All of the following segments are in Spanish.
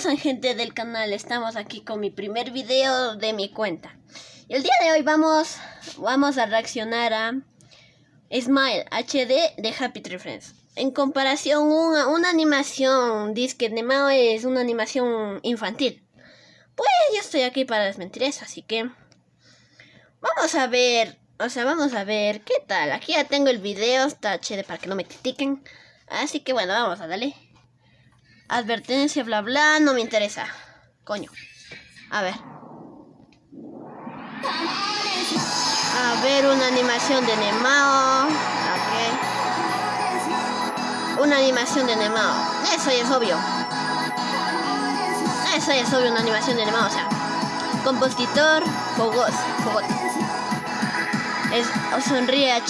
pasan gente del canal? Estamos aquí con mi primer video de mi cuenta. Y el día de hoy vamos, vamos a reaccionar a Smile HD de Happy Tree Friends. En comparación, una, una animación disque animado es una animación infantil. Pues yo estoy aquí para desmentir eso, así que vamos a ver, o sea, vamos a ver qué tal. Aquí ya tengo el video, está HD para que no me critiquen. Así que bueno, vamos a darle. Advertencia, bla bla, no me interesa. Coño. A ver. A ver, una animación de Nemao. Ok. Una animación de Nemao. Eso ya es obvio. Eso ya es obvio, una animación de Nemao. O sea, compositor, Fogos. Fogot. Es, sonríe.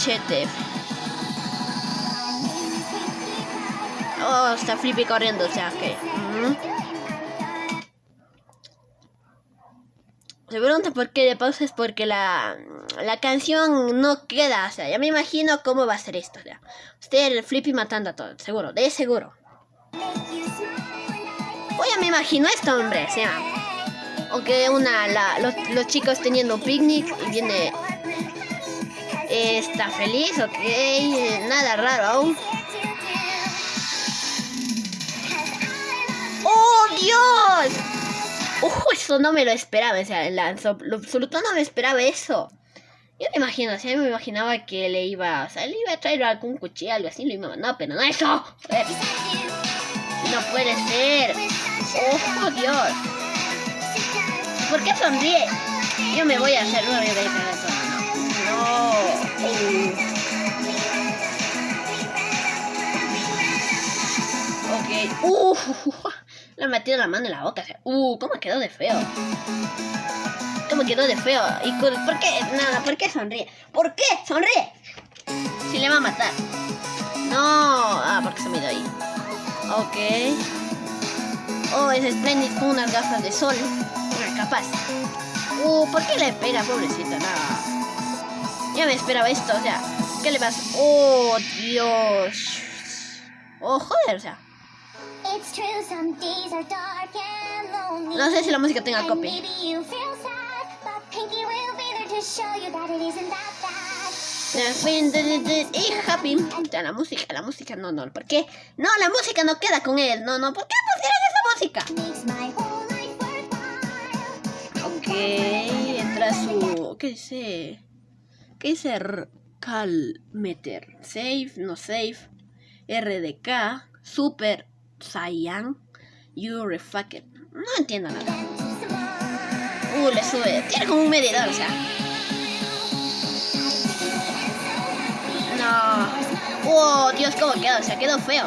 Está Flippy corriendo, o sea que... Se pregunta por qué de pausa es porque la, la canción no queda. O sea, ya me imagino cómo va a ser esto. O sea, usted el Flippy matando a todos, seguro, de seguro. Pues ya me imagino esto, hombre. O sea, o que una, la, los, los, chicos teniendo un picnic y viene. está feliz, ok. Nada raro aún. Dios! ¡Uh! Eso no me lo esperaba. O sea, lo absoluto no me esperaba eso. Yo me imagino, o sea, me imaginaba que le iba, o sea, le iba a traer algún cuchillo, algo así, lo iba a no, pero no eso. No puede ser. ¡Oh, Dios! ¿Por qué sonríe? Yo me voy a hacer una de eso. No. Ok. Uh. Le he metido la mano en la boca. uh, ¿cómo quedó de feo? ¿Cómo quedó de feo? ¿Y por qué? Nada, ¿por qué sonríe? ¿Por qué sonríe? Si le va a matar. No. Ah, porque se me dio ahí. Ok. Oh, es Splendid con unas gafas de sol. Capaz. Uh, ¿por qué le pega, pobrecita? Nada. Ya me esperaba esto, o sea. ¿Qué le pasa? Oh, Dios. Oh, joder, o sea. No sé si la música tenga copy. Y happy. la música, la música, no, no, ¿por qué? No, la música no queda con él. No, no, ¿por qué pusieron esa música? Ok, entra su. ¿Qué dice? ¿Qué dice? Calmeter. Save, no save. RDK. Super Saiyan, you it. No entiendo nada. Uh, le sube. Tiene como un medidor, o sea. No. Oh, Dios, cómo quedó. O sea, quedó feo.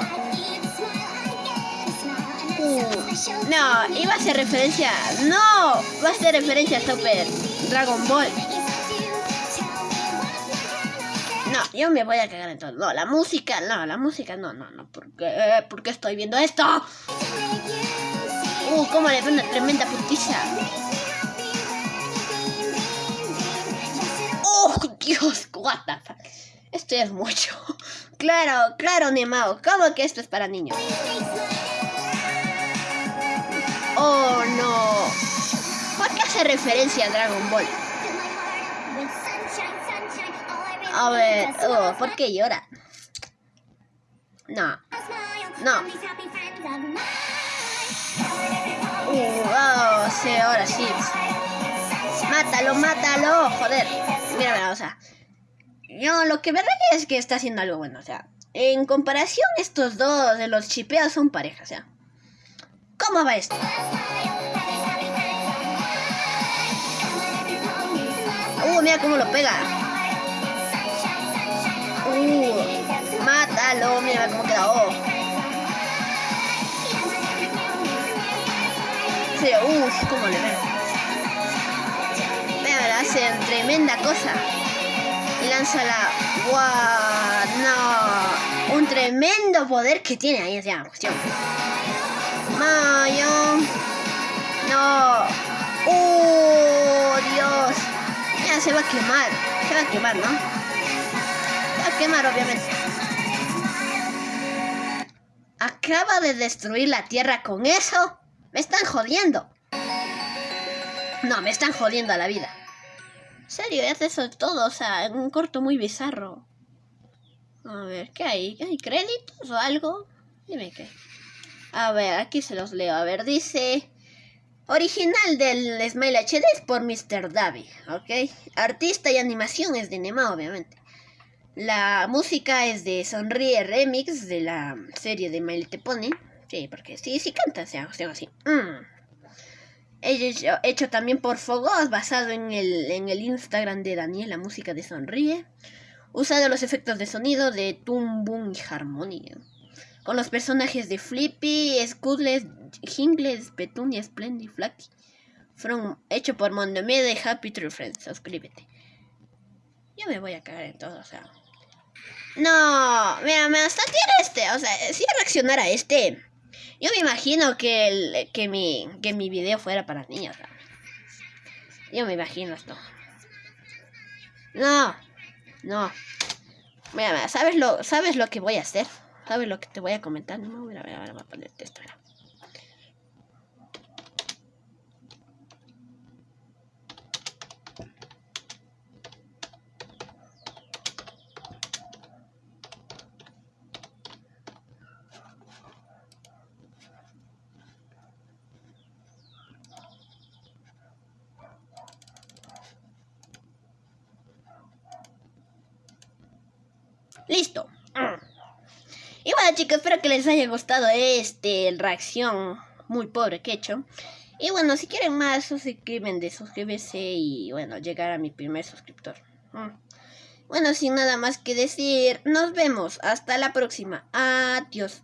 Uh, no, iba a hacer referencia. No, va a ser referencia a Super Dragon Ball. No, yo me voy a cagar en todo. No, la música, no, la música, no, no, no. ¿Por qué? ¿Por qué estoy viendo esto? Uh, cómo le veo una tremenda putiza. Oh, Dios, what the fuck. Esto es mucho. Claro, claro, Nemao. ¿Cómo que esto es para niños? Oh, no. ¿Por qué hace referencia a Dragon Ball? A ver, oh, ¿por qué llora? No. No. Uh, oh, sí, ahora sí. Mátalo, mátalo, joder. Mira, mira, o sea. Yo lo que me raya es que está haciendo algo bueno, o sea. En comparación, estos dos de los chipeos son pareja, o sea. ¿Cómo va esto? Uh, mira cómo lo pega. Uh, mátalo, mira cómo quedó. Sí, uff, cómo le ven. Mira, hacen tremenda cosa. Y lanza la. ¡Wow! No. Un tremendo poder que tiene ahí, esa cuestión. Mayo. No. ¡Oh, Dios! Ya se va a quemar. Se va a quemar, ¿no? Quemar, obviamente. Acaba de destruir la tierra con eso. Me están jodiendo. No, me están jodiendo a la vida. En serio, hace eso todo, o sea, en un corto muy bizarro. A ver, ¿qué hay? ¿Hay créditos o algo? Dime qué. A ver, aquí se los leo. A ver, dice... Original del Smile HD es por Mr. Davi, ¿ok? Artista y animación es de Nema, obviamente. La música es de Sonríe Remix de la serie de My Te Pony. Sí, porque sí, sí canta, se hago así. Mm. Hecho, también por Fogos, basado en el, en el Instagram de Daniel, la música de Sonríe. Usado los efectos de sonido de Boom y Harmonia. Con los personajes de Flippy, Scudles, Jingles, Petunia, Splendid, Flaky. Hecho por Mondomede de Happy True Friends. Suscríbete. Yo me voy a cagar en todo, o sea. No, mira, me hasta tiene este. O sea, si reaccionar a este. Yo me imagino que, el, que, mi, que mi video fuera para niños. Yo me imagino esto. No, no. Mira, ¿sabes lo, ¿sabes lo que voy a hacer? ¿Sabes lo que te voy a comentar? No, mira, mira, mira, voy a ponerte esto. Mira. Listo. Y bueno chicos, espero que les haya gustado este reacción muy pobre que he hecho. Y bueno, si quieren más, suscriben de suscríbese y bueno, llegar a mi primer suscriptor. Mm. Bueno, sin nada más que decir, nos vemos. Hasta la próxima. Adiós.